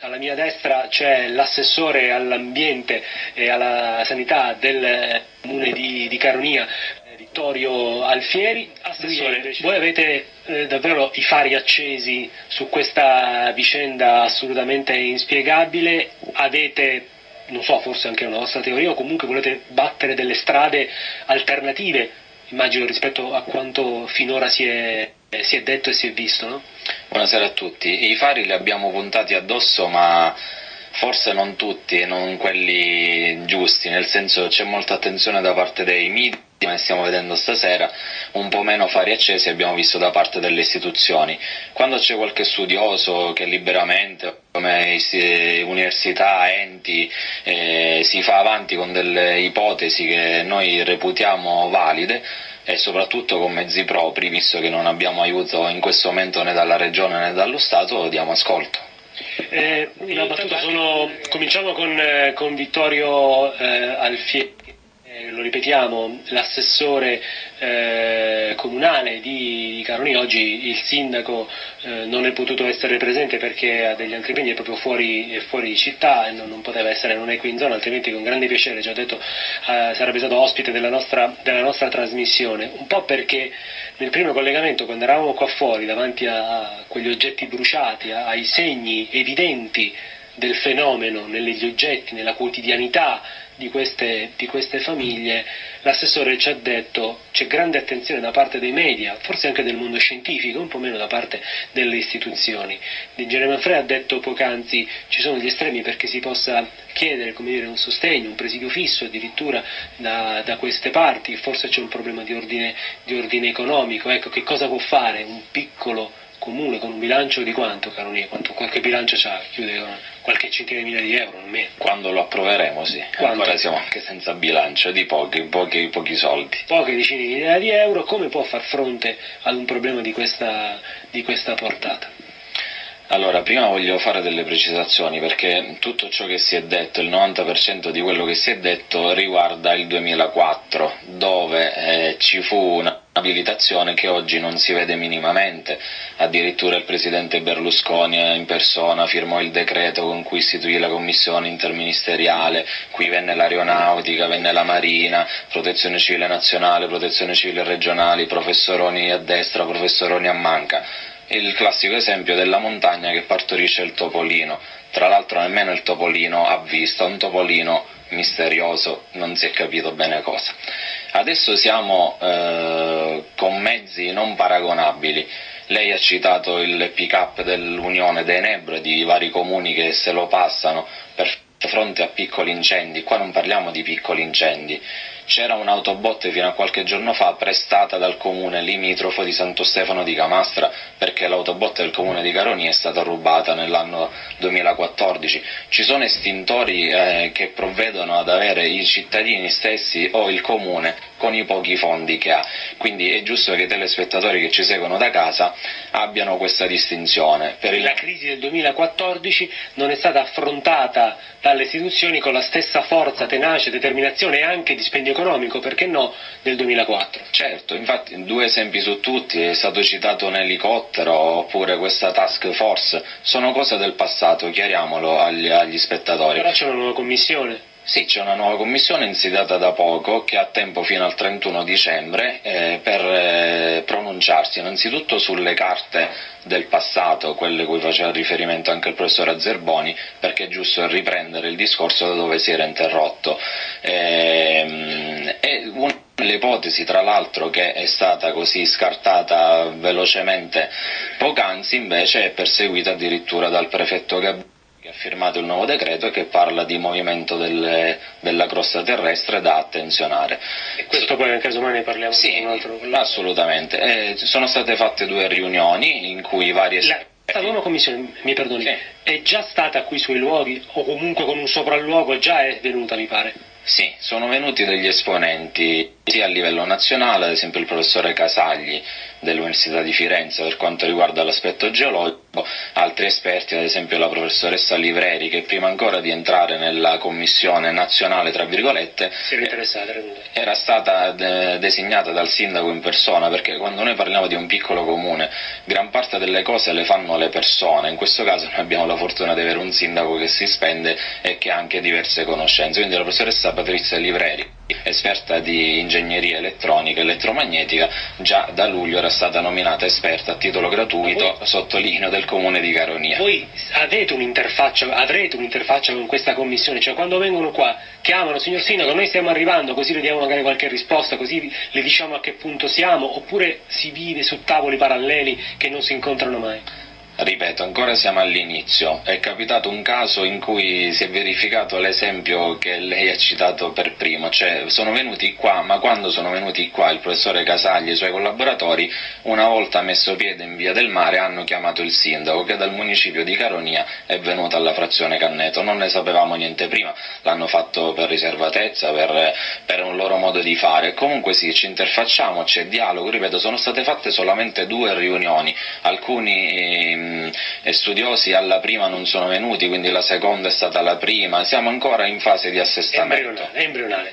alla mia destra c'è l'assessore all'ambiente e alla sanità del comune di, di Caronia, Vittorio Alfieri. Assessore, voi avete eh, davvero i fari accesi su questa vicenda assolutamente inspiegabile, avete non so, forse anche una vostra teoria, o comunque volete battere delle strade alternative, immagino rispetto a quanto finora si è, si è detto e si è visto, no? Buonasera a tutti. I fari li abbiamo puntati addosso, ma forse non tutti e non quelli giusti, nel senso c'è molta attenzione da parte dei media come stiamo vedendo stasera, un po' meno fari accesi abbiamo visto da parte delle istituzioni. Quando c'è qualche studioso che liberamente, come università, enti, eh, si fa avanti con delle ipotesi che noi reputiamo valide, e soprattutto con mezzi propri, visto che non abbiamo aiuto in questo momento né dalla Regione né dallo Stato, diamo ascolto. Eh, sono... cominciamo con, eh, con Vittorio eh, Alfieri lo ripetiamo, l'assessore eh, comunale di, di Caroni, oggi il sindaco eh, non è potuto essere presente perché ha degli altri impegni, è proprio fuori, fuori città e non, non, poteva essere, non è qui in zona, altrimenti con grande piacere, già detto, eh, sarebbe stato ospite della nostra, della nostra, trasmissione, un po' perché nel primo collegamento, quando eravamo qua fuori, davanti a, a quegli oggetti bruciati, a, ai segni evidenti del fenomeno negli oggetti, nella quotidianità, di queste, di queste famiglie, l'assessore ci ha detto c'è grande attenzione da parte dei media, forse anche del mondo scientifico, un po' meno da parte delle istituzioni. L'ingegnere Manfred ha detto poc'anzi ci sono gli estremi perché si possa chiedere dire, un sostegno, un presidio fisso addirittura da, da queste parti, forse c'è un problema di ordine, di ordine economico, ecco che cosa può fare un piccolo comune con un bilancio di quanto, caro Nia? Quanto, qualche bilancio c'ha? Chiude qualche centinaia di migliaia di euro, non meno. Quando lo approveremo, sì. Quando? Ancora siamo anche senza bilancio, di pochi, pochi, pochi soldi. Poche decine di migliaia di euro, come può far fronte ad un problema di questa, di questa portata? Allora, prima voglio fare delle precisazioni perché tutto ciò che si è detto, il 90% di quello che si è detto riguarda il 2004, dove eh, ci fu un'abilitazione che oggi non si vede minimamente, addirittura il presidente Berlusconi in persona firmò il decreto con cui istituì la commissione interministeriale, qui venne l'aeronautica, venne la marina, protezione civile nazionale, protezione civile regionale, professoroni a destra, professoroni a manca il classico esempio della montagna che partorisce il topolino. Tra l'altro nemmeno il topolino ha visto, un topolino misterioso, non si è capito bene cosa. Adesso siamo eh, con mezzi non paragonabili. Lei ha citato il pick-up dell'Unione dei Nebre di vari comuni che se lo passano per fronte a piccoli incendi. Qua non parliamo di piccoli incendi, c'era un'autobotte fino a qualche giorno fa prestata dal comune limitrofo di Santo Stefano di Camastra perché l'autobotte del comune di Caroni è stata rubata nell'anno 2014. Ci sono estintori eh, che provvedono ad avere i cittadini stessi o il comune con i pochi fondi che ha. Quindi è giusto che i telespettatori che ci seguono da casa abbiano questa distinzione. Per il... La crisi del 2014 non è stata affrontata dalle istituzioni con la stessa forza, tenacia, determinazione e anche dispendio economico, perché no, del 2004. Certo, infatti due esempi su tutti, è stato citato un elicottero oppure questa task force, sono cose del passato, chiariamolo agli, agli spettatori. Però c'è una nuova commissione. Sì, c'è una nuova commissione insediata da poco che ha tempo fino al 31 dicembre eh, per eh, pronunciarsi innanzitutto sulle carte del passato, quelle cui faceva riferimento anche il professor Azzerboni, perché è giusto riprendere il discorso da dove si era interrotto. Eh, e una delle ipotesi, tra l'altro, che è stata così scartata velocemente poc'anzi, invece è perseguita addirittura dal prefetto Gabriele firmato il nuovo decreto che parla di movimento delle, della crosta terrestre da attenzionare. E questo poi anche domani parliamo sì, un altro assolutamente. Eh, sono state fatte due riunioni in cui varie esperti la nuova commissione, mi perdoni, sì. è già stata qui sui luoghi o comunque con un sopralluogo già è venuta mi pare? Sì, sono venuti degli esponenti sia a livello nazionale, ad esempio il professore Casagli dell'Università di Firenze per quanto riguarda l'aspetto geologico, altri esperti, ad esempio la professoressa Livreri, che prima ancora di entrare nella commissione nazionale, tra virgolette, era stata de designata dal sindaco in persona, perché quando noi parliamo di un piccolo comune, gran parte delle cose le fanno le persone, in questo caso noi abbiamo la fortuna di avere un sindaco che si spende e che ha anche diverse conoscenze, quindi la professoressa Patrizia Livreri esperta di ingegneria elettronica e elettromagnetica, già da luglio era stata nominata esperta a titolo gratuito, voi, sottolineo, del comune di Caronia. Voi avete un'interfaccia, avrete un'interfaccia con questa commissione, cioè quando vengono qua, chiamano, signor Sindaco, noi stiamo arrivando, così le diamo magari qualche risposta, così le diciamo a che punto siamo, oppure si vive su tavoli paralleli che non si incontrano mai? Ripeto, ancora siamo all'inizio. È capitato un caso in cui si è verificato l'esempio che lei ha citato per primo, cioè sono venuti qua, ma quando sono venuti qua il professore Casagli e i suoi collaboratori, una volta messo piede in via del mare hanno chiamato il sindaco che dal municipio di Caronia è venuto alla frazione Canneto. Non ne sapevamo niente prima, l'hanno fatto per riservatezza, per, per un loro modo di fare. Comunque sì, ci interfacciamo, c'è dialogo, ripeto, sono state fatte solamente due riunioni, alcuni e studiosi alla prima non sono venuti, quindi la seconda è stata la prima, siamo ancora in fase di assestamento. Embrionale, embrionale.